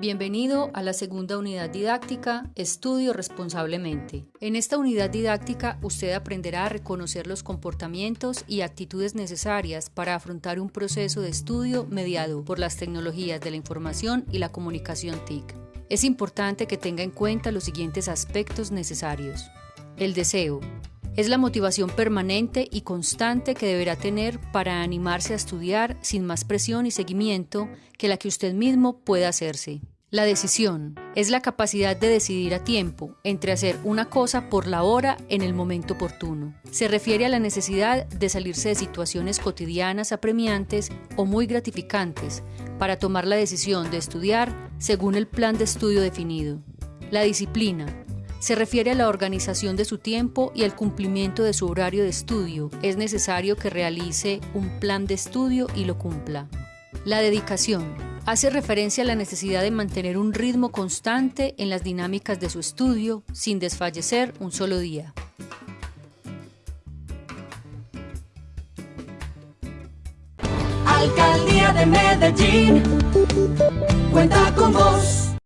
Bienvenido a la segunda unidad didáctica, Estudio responsablemente. En esta unidad didáctica usted aprenderá a reconocer los comportamientos y actitudes necesarias para afrontar un proceso de estudio mediado por las tecnologías de la información y la comunicación TIC. Es importante que tenga en cuenta los siguientes aspectos necesarios. El deseo, es la motivación permanente y constante que deberá tener para animarse a estudiar sin más presión y seguimiento que la que usted mismo pueda hacerse. La decisión es la capacidad de decidir a tiempo entre hacer una cosa por la hora en el momento oportuno. Se refiere a la necesidad de salirse de situaciones cotidianas apremiantes o muy gratificantes para tomar la decisión de estudiar según el plan de estudio definido. La disciplina se refiere a la organización de su tiempo y al cumplimiento de su horario de estudio. Es necesario que realice un plan de estudio y lo cumpla. La dedicación hace referencia a la necesidad de mantener un ritmo constante en las dinámicas de su estudio sin desfallecer un solo día. Alcaldía de Medellín cuenta con vos.